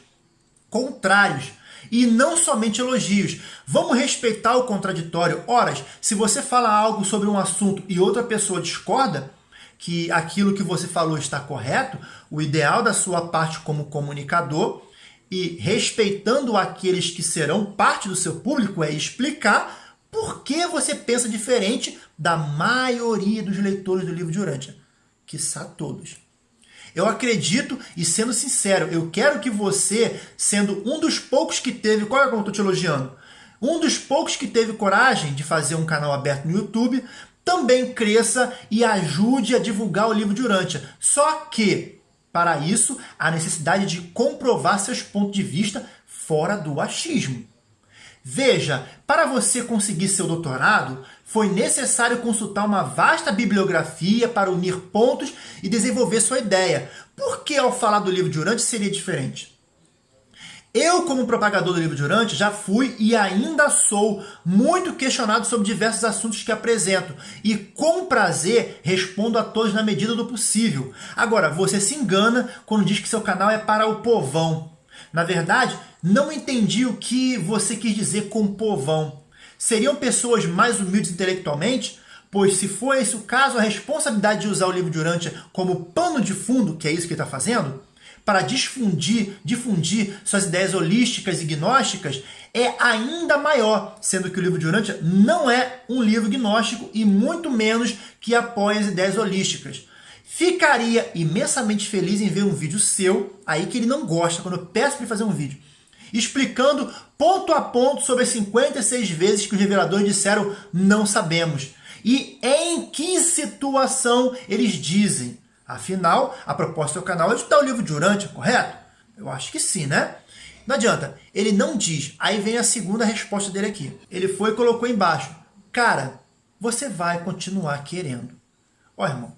contrários e não somente elogios. Vamos respeitar o contraditório. Horas, se você fala algo sobre um assunto e outra pessoa discorda, que aquilo que você falou está correto, o ideal da sua parte como comunicador e respeitando aqueles que serão parte do seu público é explicar por que você pensa diferente da maioria dos leitores do livro de Urântia, quiçá todos. Eu acredito, e sendo sincero, eu quero que você, sendo um dos poucos que teve, qual é como eu estou te elogiando? Um dos poucos que teve coragem de fazer um canal aberto no YouTube, também cresça e ajude a divulgar o livro de Urântia. Só que, para isso, há necessidade de comprovar seus pontos de vista fora do achismo. Veja, para você conseguir seu doutorado, foi necessário consultar uma vasta bibliografia para unir pontos e desenvolver sua ideia. Por que ao falar do livro de Urântia seria diferente? Eu, como propagador do livro de Urante, já fui e ainda sou muito questionado sobre diversos assuntos que apresento e, com prazer, respondo a todos na medida do possível. Agora, você se engana quando diz que seu canal é para o povão. Na verdade, não entendi o que você quis dizer com povão. Seriam pessoas mais humildes intelectualmente? Pois se for esse o caso, a responsabilidade de usar o livro de Urântia como pano de fundo, que é isso que ele está fazendo, para difundir, difundir suas ideias holísticas e gnósticas é ainda maior, sendo que o livro de Urântia não é um livro gnóstico e muito menos que apoia as ideias holísticas. Ficaria imensamente feliz em ver um vídeo seu, aí que ele não gosta, quando eu peço para ele fazer um vídeo, explicando ponto a ponto sobre as 56 vezes que os reveladores disseram não sabemos. E em que situação eles dizem. Afinal, a proposta do canal é estudar o livro de Urântia, correto? Eu acho que sim, né? Não adianta, ele não diz. Aí vem a segunda resposta dele aqui. Ele foi e colocou embaixo. Cara, você vai continuar querendo. Ó, irmão,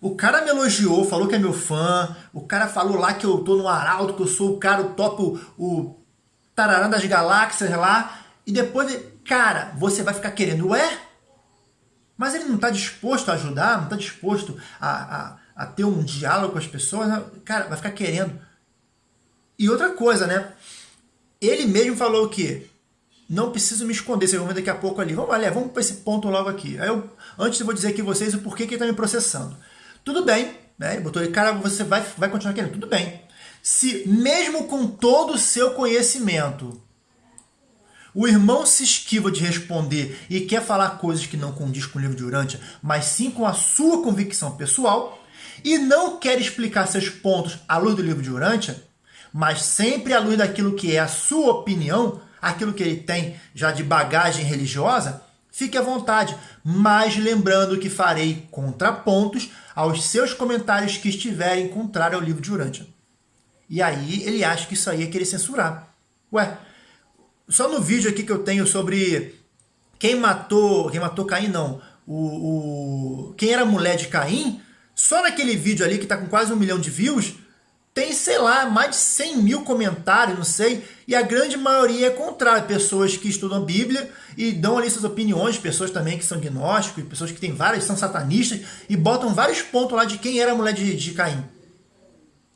o cara me elogiou, falou que é meu fã, o cara falou lá que eu tô no arauto, que eu sou o cara, o top, o, o tararã das galáxias lá, e depois, cara, você vai ficar querendo, ué? Mas ele não está disposto a ajudar, não está disposto a, a, a, ter um diálogo com as pessoas, né? cara, vai ficar querendo. E outra coisa, né? Ele mesmo falou que não preciso me esconder, vocês vão ver daqui a pouco ali. Vamos, ali, vamos para esse ponto logo aqui. Aí eu, antes eu vou dizer aqui vocês o porquê que ele está me processando. Tudo bem, né? Ele botou aí, cara, você vai, vai continuar querendo. Tudo bem. Se mesmo com todo o seu conhecimento, o irmão se esquiva de responder e quer falar coisas que não condiz com o livro de Urântia, mas sim com a sua convicção pessoal, e não quer explicar seus pontos à luz do livro de Urântia, mas sempre à luz daquilo que é a sua opinião, aquilo que ele tem já de bagagem religiosa, fique à vontade, mas lembrando que farei contrapontos aos seus comentários que estiverem contrários ao livro de Urântia. E aí ele acha que isso aí é querer censurar. Ué, só no vídeo aqui que eu tenho sobre quem matou, quem matou Caim não, o, o, quem era a mulher de Caim, só naquele vídeo ali que está com quase um milhão de views, tem, sei lá, mais de 100 mil comentários, não sei, e a grande maioria é contrária. Pessoas que estudam a Bíblia e dão ali suas opiniões, pessoas também que são gnósticos, pessoas que têm várias, são satanistas, e botam vários pontos lá de quem era a mulher de, de Caim.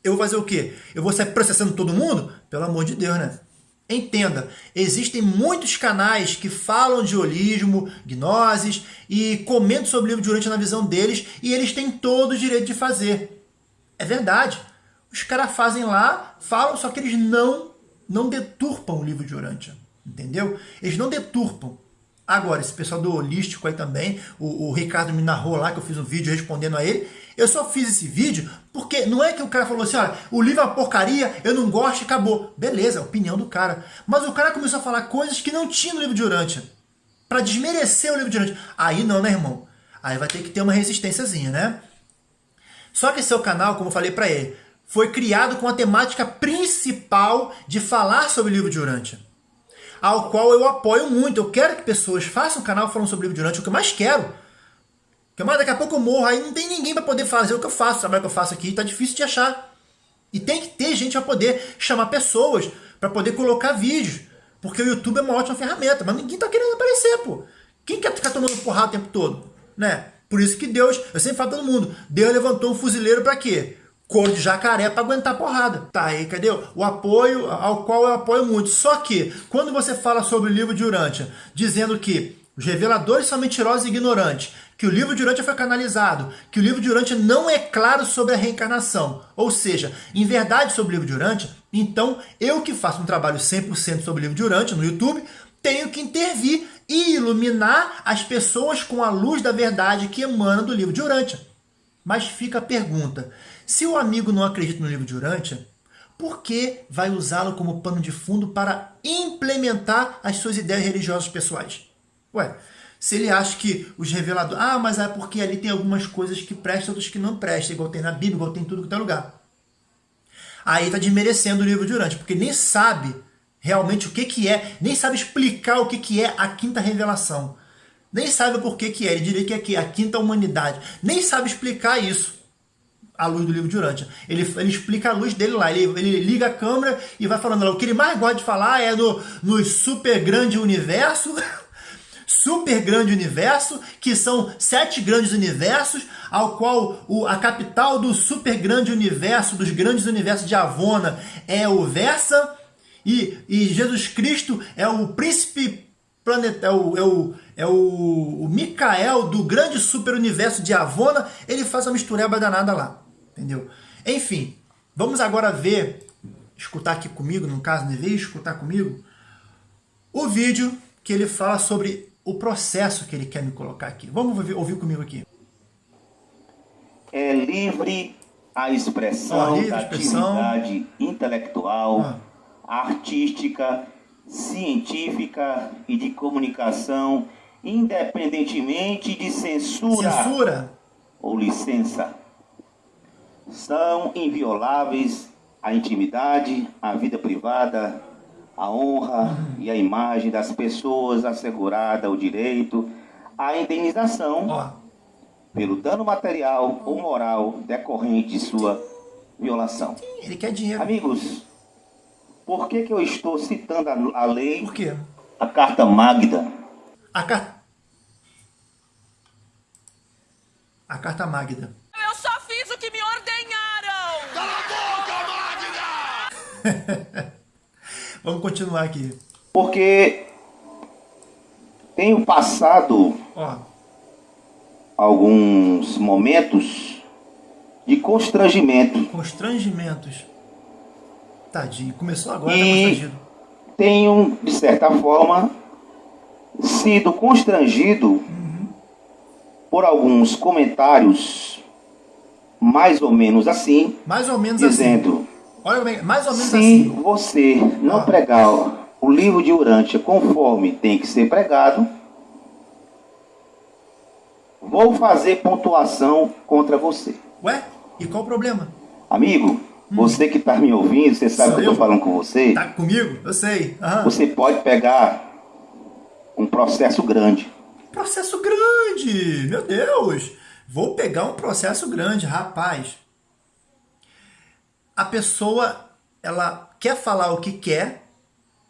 Eu vou fazer o quê? Eu vou sair processando todo mundo? Pelo amor de Deus, né? Entenda, existem muitos canais que falam de holismo, gnoses e comentam sobre o livro de na visão deles e eles têm todo o direito de fazer. É verdade. Os caras fazem lá, falam, só que eles não, não deturpam o livro de Urântia. Entendeu? Eles não deturpam. Agora, esse pessoal do holístico aí também, o, o, Ricardo narrou lá que eu fiz um vídeo respondendo a ele. Eu só fiz esse vídeo porque não é que o cara falou assim, olha, o livro é uma porcaria, eu não gosto e acabou. Beleza, é opinião do cara. Mas o cara começou a falar coisas que não tinha no livro de Urântia. Para desmerecer o livro de Urântia. Aí não, né, irmão? Aí vai ter que ter uma resistênciazinha, né? Só que seu canal, como eu falei para ele, foi criado com a temática principal de falar sobre o livro de Urântia ao qual eu apoio muito. Eu quero que pessoas façam canal falando sobre livro de Urântia, o que eu mais quero. Mais daqui a pouco eu morro, aí não tem ninguém para poder fazer o que eu faço, o trabalho que eu faço aqui, tá difícil de achar. E tem que ter gente para poder chamar pessoas, para poder colocar vídeos. Porque o YouTube é uma ótima ferramenta, mas ninguém tá querendo aparecer, pô. Quem quer ficar tomando porrada o tempo todo? Né? Por isso que Deus, eu sempre falo todo mundo, Deus levantou um fuzileiro para quê? Cor de jacaré para aguentar porrada. Tá aí, cadê? O apoio ao qual eu apoio muito. Só que, quando você fala sobre o livro de Urântia, dizendo que os reveladores são mentirosos e ignorantes, que o livro de Urântia foi canalizado, que o livro de Urântia não é claro sobre a reencarnação, ou seja, em verdade sobre o livro de Urântia, então eu que faço um trabalho 100% sobre o livro de Urântia no YouTube, tenho que intervir e iluminar as pessoas com a luz da verdade que emana do livro de Urântia. Mas fica a pergunta, se o amigo não acredita no livro de Urântia, por que vai usá-lo como pano de fundo para implementar as suas ideias religiosas pessoais? Ué, se ele acha que os reveladores... Ah, mas é porque ali tem algumas coisas que prestam, outras que não prestam, igual tem na Bíblia, igual tem tudo que tem lugar. Aí está desmerecendo o livro de Urântia, porque nem sabe realmente o que, que é, nem sabe explicar o que, que é a quinta revelação. Nem sabe por que, que é, ele diria que é a quinta humanidade. Nem sabe explicar isso à luz do livro de Urântia. Ele, ele explica a luz dele lá, ele, ele liga a câmera e vai falando lá. O que ele mais gosta de falar é no, no super grande universo [LAUGHS] super grande universo, que são sete grandes universos, ao qual o, a capital do super grande universo, dos grandes universos de Avona, é o Versa, e, e Jesus Cristo é o príncipe planeta, é o, é o, é o, o Micael do grande super universo de Avona, ele faz uma mistureba danada lá, entendeu? Enfim, vamos agora ver, escutar aqui comigo, no caso, deveria escutar comigo, o vídeo que ele fala sobre o processo que ele quer me colocar aqui. Vamos ouvir, ouvir comigo aqui. É livre a expressão livre da expressão. atividade intelectual, ah. artística, científica e de comunicação, independentemente de censura, censura. ou licença. São invioláveis a intimidade, a vida privada, a honra e a imagem das pessoas assegurada o direito à indenização pelo dano material ou moral decorrente de sua violação. Ele quer dinheiro. Amigos, por que, que eu estou citando a, a lei? Por quê? A Carta Magda. A carta... A Carta Magda. Eu só fiz o que me ordenharam! [LAUGHS] Cala a boca, Magda! [LAUGHS] Vamos continuar aqui. Porque tenho passado Ó. alguns momentos de constrangimento. Constrangimentos. Tadinho, começou agora, e tá. Tenho, de certa forma, sido constrangido uhum. por alguns comentários mais ou menos assim. Mais ou menos dizendo, assim. Olha bem, mais ou menos Se assim. você não ah. pregar o livro de Urântia conforme tem que ser pregado, vou fazer pontuação contra você. Ué? E qual o problema? Amigo, hum. você que está me ouvindo, você sabe Sou que eu estou falando com você. Tá comigo? Eu sei. Aham. Você pode pegar um processo grande. Processo grande! Meu Deus! Vou pegar um processo grande, rapaz a pessoa ela quer falar o que quer,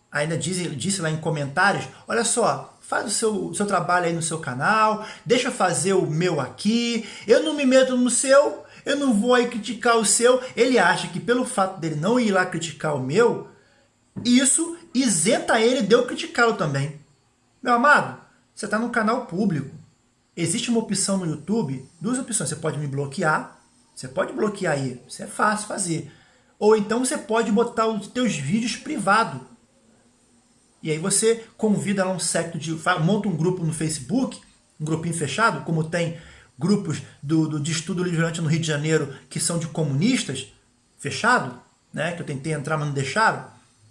ainda disse, disse lá em comentários, olha só, faz o seu, seu trabalho aí no seu canal, deixa eu fazer o meu aqui, eu não me meto no seu, eu não vou aí criticar o seu. Ele acha que pelo fato dele não ir lá criticar o meu, isso isenta ele de eu criticá-lo também. Meu amado, você está no canal público. Existe uma opção no YouTube, duas opções. Você pode me bloquear, você pode bloquear aí, isso é fácil fazer. Ou então você pode botar os teus vídeos privado. E aí você convida lá um secto de... monta um grupo no Facebook, um grupinho fechado, como tem grupos do, do, de estudo livrante no Rio de Janeiro que são de comunistas, fechado, né, que eu tentei entrar, mas não deixaram.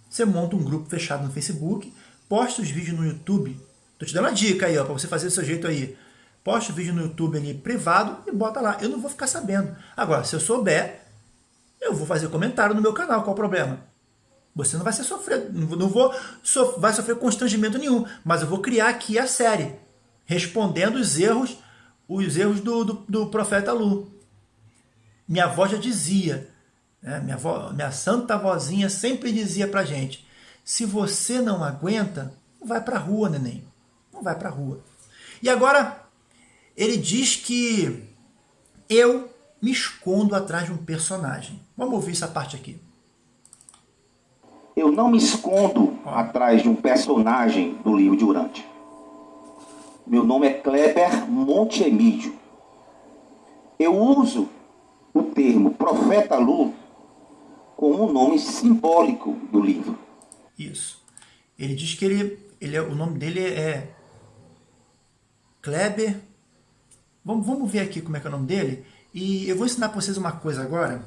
Você monta um grupo fechado no Facebook, posta os vídeos no YouTube. Tô te dando uma dica aí, ó, para você fazer do seu jeito aí. Posta o vídeo no YouTube ali privado e bota lá. Eu não vou ficar sabendo. Agora, se eu souber, eu vou fazer comentário no meu canal, qual o problema? Você não vai ser sofrer, não vou so, vai sofrer constrangimento nenhum, mas eu vou criar aqui a série, respondendo os erros, os erros do, do, do profeta Lu. Minha avó já dizia, Né? Minha, avó, minha santa vozinha sempre dizia pra gente, se você não aguenta, não vai pra rua, neném. Não vai pra rua. E agora, ele diz que eu me escondo atrás de um personagem. Vamos ouvir essa parte aqui. Eu não me escondo atrás de um personagem do livro de Urante. Meu nome é Kleber Montemídio. Eu uso o termo Profeta Lu como um nome simbólico do livro. Isso. Ele diz que ele, ele é, o nome dele é Kleber. Vamos, vamos ver aqui como é que é o nome dele. E eu vou ensinar para vocês uma coisa agora,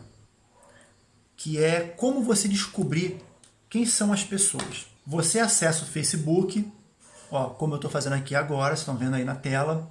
que é como você descobrir quem são as pessoas. Você acessa o Facebook, ó, como eu estou fazendo aqui agora, vocês estão vendo aí na tela.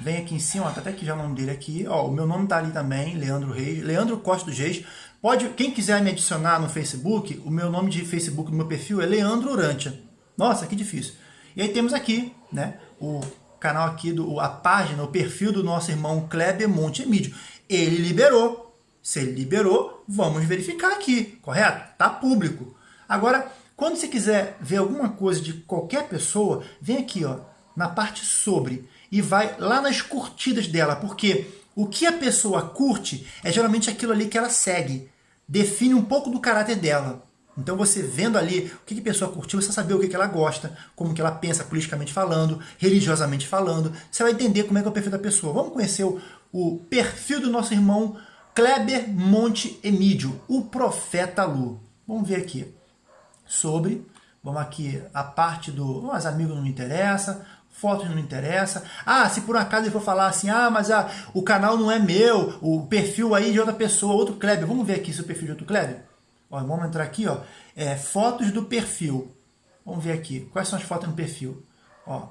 Vem aqui em cima, ó, tá até aqui já o nome dele aqui. Ó, o meu nome tá ali também, Leandro Reis, Leandro Costa dos Reis. Pode, quem quiser me adicionar no Facebook, o meu nome de Facebook do meu perfil é Leandro Urantia. Nossa, que difícil. E aí temos aqui, né, o canal aqui, do, a página, o perfil do nosso irmão Kleber Monte Emídio. Ele liberou. Se ele liberou, vamos verificar aqui, correto? Tá público. Agora, quando você quiser ver alguma coisa de qualquer pessoa, vem aqui ó, na parte sobre e vai lá nas curtidas dela, porque o que a pessoa curte é geralmente aquilo ali que ela segue, define um pouco do caráter dela. Então você vendo ali o que a pessoa curtiu, você saber o que ela gosta, como que ela pensa politicamente falando, religiosamente falando, você vai entender como é que é o perfil da pessoa. Vamos conhecer o, o perfil do nosso irmão Kleber Monte Emídio, o Profeta Lu. Vamos ver aqui sobre, vamos aqui, a parte do, os amigos não me interessa, fotos não me interessa. Ah, se por acaso ele for falar assim, ah, mas o canal não é meu, o perfil aí de outra pessoa, outro Kleber. Vamos ver aqui se o perfil de outro Kleber. Ó, vamos entrar aqui, ó, é, fotos do perfil. Vamos ver aqui, quais são as fotos no perfil. Ó,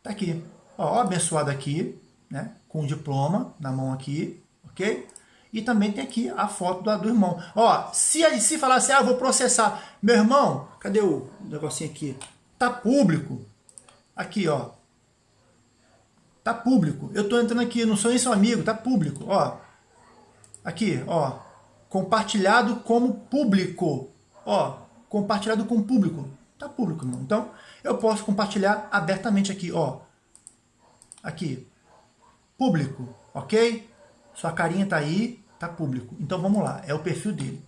tá aqui. Ó, abençoado aqui, né, com o diploma na mão aqui, ok? E também tem aqui a foto do, do irmão. Ó, se, se falar assim, ah, vou processar. Meu irmão, cadê o negocinho aqui? Tá público. Aqui, ó. Tá público. Eu tô entrando aqui, não sou nem seu amigo, tá público, ó. Aqui, ó. Compartilhado como público. Ó, compartilhado com público. Tá público, irmão. Então, eu posso compartilhar abertamente aqui, ó. Aqui. Público, ok? Sua carinha tá aí, tá público. Então vamos lá, é o perfil dele.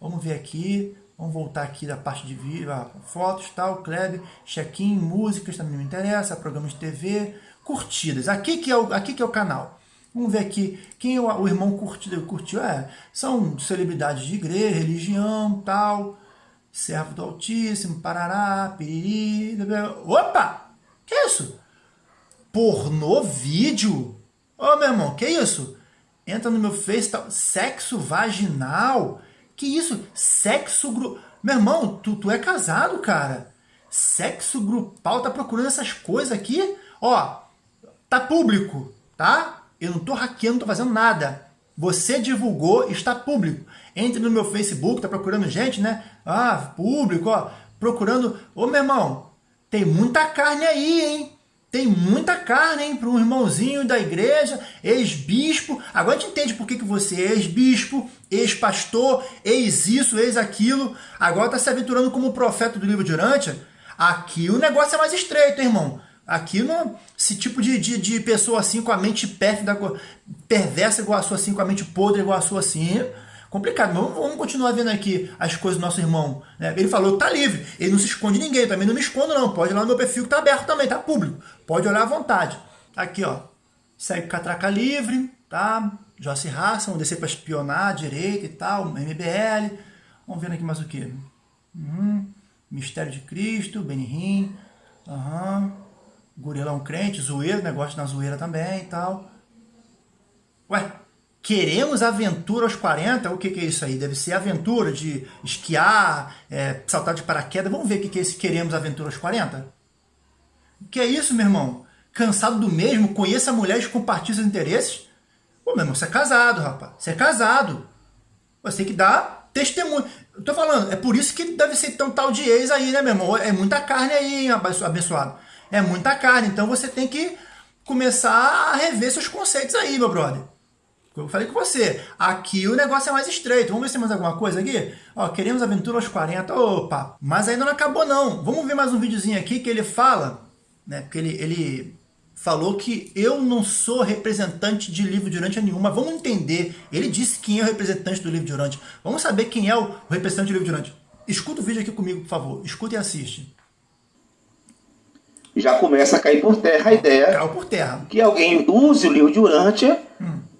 Vamos ver aqui, vamos voltar aqui da parte de vídeo, ah, fotos, tal, Kleber, check-in, músicas, também me interessa, programas de TV, curtidas. Aqui que é o, aqui que é o canal. Vamos ver aqui quem o, o irmão curtiu, curtiu. É, são celebridades de igreja, religião, tal, servo do Altíssimo, parará, piriri. Opa! Que isso? Pornô vídeo? Ô, meu irmão, que isso? entra no meu Face, tal, sexo vaginal. Que isso? Sexo grupal. Meu irmão, tu, tu é casado, cara. Sexo grupal, tá procurando essas coisas aqui? Ó, tá público, tá? Eu não tô hackeando, não tô fazendo nada. Você divulgou, está público. Entre no meu Facebook, tá procurando gente, né? Ah, público, ó. Procurando. Ô, meu irmão, tem muita carne aí, hein? Tem muita carne, hein, para um irmãozinho da igreja, ex-bispo. Agora a gente entende por que, que você é ex-bispo, ex-pastor, ex-isso, ex-aquilo. Agora está se aventurando como profeta do livro de Urântia. Aqui o negócio é mais estreito, hein, irmão. Aqui, no, esse tipo de, de, de pessoa assim, com a mente pérfida, perversa igual a sua assim, com a mente podre igual a sua assim, complicado. Mas vamos, vamos, continuar vendo aqui as coisas do nosso irmão. Né? Ele falou tá livre, ele não se esconde ninguém, eu também não me escondo não. Pode ir lá no meu perfil que tá aberto também, tá público. Pode olhar à vontade. Aqui, ó. Segue Catraca Livre, tá? Joyce Raça, vamos descer para espionar, direita e tal, MBL. Vamos ver aqui mais o que. Uhum. Mistério de Cristo, Benihim. Uhum. Gurilão crente, zoeira, negócio na zoeira também e tal. Ué, Queremos aventura aos 40? O que, que é isso aí? Deve ser aventura de esquiar, é, saltar de paraquedas. Vamos ver o que, que é esse queremos aventura aos 40? O que é isso, meu irmão? Cansado do mesmo? Conheça mulheres com partidos de interesses? Pô, meu irmão, você é casado, rapaz. Você é casado. Você tem que dar testemunho. Eu tô falando, é por isso que deve ser tão tal de ex aí, né, meu irmão? É muita carne aí, abençoado. É muita carne. Então você tem que começar a rever seus conceitos aí, meu brother. Eu falei com você, aqui o negócio é mais estreito. Vamos ver se tem mais alguma coisa aqui? Ó, queremos aventura aos 40. Opa, mas ainda não acabou não. Vamos ver mais um videozinho aqui que ele fala, né? Porque ele, ele falou que eu não sou representante de livro de Urântia nenhuma. Vamos entender. Ele disse quem é o representante do livro de Urântia. Vamos saber quem é o representante do livro de Urântia. Escuta o vídeo aqui comigo, por favor. Escuta e assiste. Já começa a cair por terra a ideia Caiu por terra. que alguém use o livro de Urântia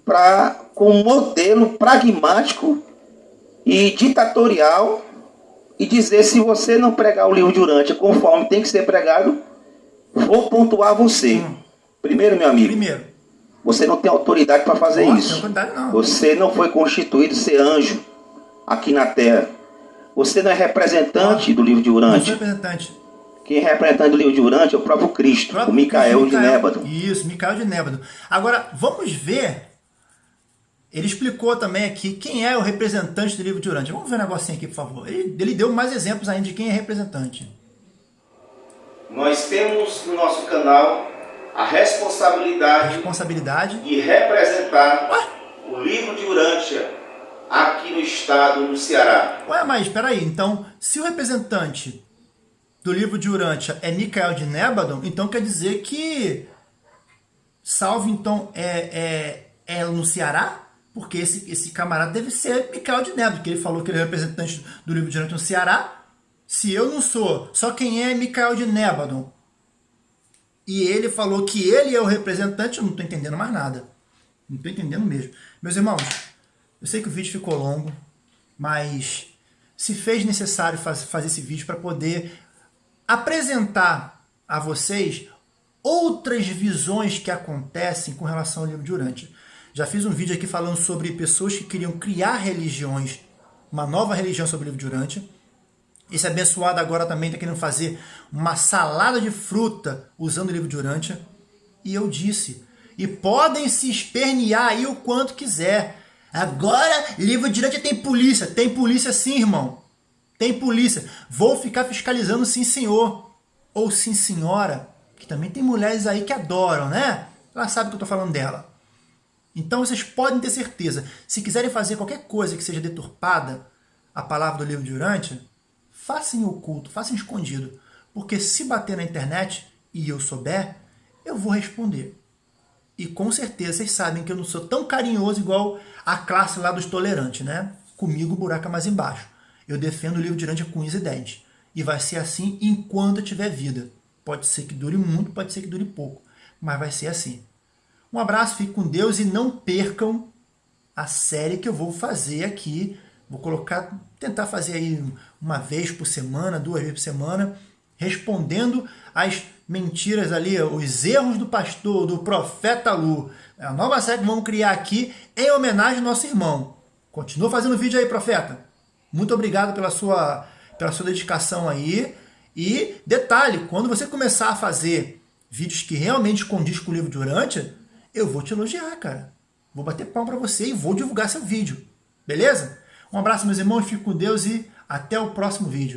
pra, como modelo pragmático e ditatorial e dizer se você não pregar o livro de Urântia conforme tem que ser pregado, vou pontuar você. Primeiro, meu amigo, Primeiro. você não tem autoridade para fazer Ó, isso. não. Você não foi constituído ser anjo aqui na terra. Você não é representante do livro de Não sou Urântia. representante. Quem é representante do livro de Urântia é o próprio Cristo, Próprio o Micael de. Nébado. Isso, Micael de Nébado. Agora, vamos ver. Ele explicou também aqui quem é o representante do livro de Urântia. Vamos ver um negocinho aqui, por favor. Ele, ele deu mais exemplos ainda de quem é representante. Nós temos no nosso canal a responsabilidade Responsabilidade. de representar Ué? o livro de Urântia aqui no estado do Ceará. Ué, mas espera aí. Então, se o representante do livro de Urântia é Micael de Nébado, então quer dizer que Salve, então, é, é, é no Ceará? Porque esse, esse camarada deve ser Micael de Nébado, que ele falou que ele é representante do livro de Urântia no Ceará. Se eu não sou, só quem é Micael de Nébado. E ele falou que ele é o representante, eu não estou entendendo mais nada. Não estou entendendo mesmo. Meus irmãos, eu sei que o vídeo ficou longo, mas se fez necessário faz, fazer esse vídeo para poder apresentar a vocês outras visões que acontecem com relação ao livro de Urântia. Já fiz um vídeo aqui falando sobre pessoas que queriam criar religiões, uma nova religião sobre o livro de Urântia. Esse abençoado agora também está querendo fazer uma salada de fruta usando o livro de Urântia. E eu disse, e podem se espernear aí o quanto quiser. Agora, livro de Urântia tem polícia. Tem polícia sim, irmão. Tem polícia. Vou ficar fiscalizando sim, senhor. Ou sim, senhora. Que também tem mulheres aí que adoram, né? Ela sabe que eu estou falando dela. Então vocês podem ter certeza. Se quiserem fazer qualquer coisa que seja deturpada a palavra do livro de Urântia, façam oculto, façam escondido. Porque se bater na internet e eu souber, eu vou responder. E com certeza vocês sabem que eu não sou tão carinhoso igual a classe lá dos tolerantes, né? Comigo o buraco é mais embaixo. Eu defendo o livro de Urântia com e dentes. E vai ser assim enquanto eu tiver vida. Pode ser que dure muito, pode ser que dure pouco. Mas vai ser assim. Um abraço, fique com Deus e não percam a série que eu vou fazer aqui. Vou colocar, tentar fazer aí uma vez por semana, duas vezes por semana, respondendo as mentiras ali, os erros do pastor, do profeta Lu. É a nova série que vamos criar aqui em homenagem ao nosso irmão. Continua fazendo vídeo aí, profeta. Muito obrigado pela sua, pela sua dedicação aí. E detalhe, quando você começar a fazer vídeos que realmente condiz com o livro de eu vou te elogiar, cara. Vou bater palma para você e vou divulgar seu vídeo. Beleza? Um abraço, meus irmãos, fique com Deus e até o próximo vídeo.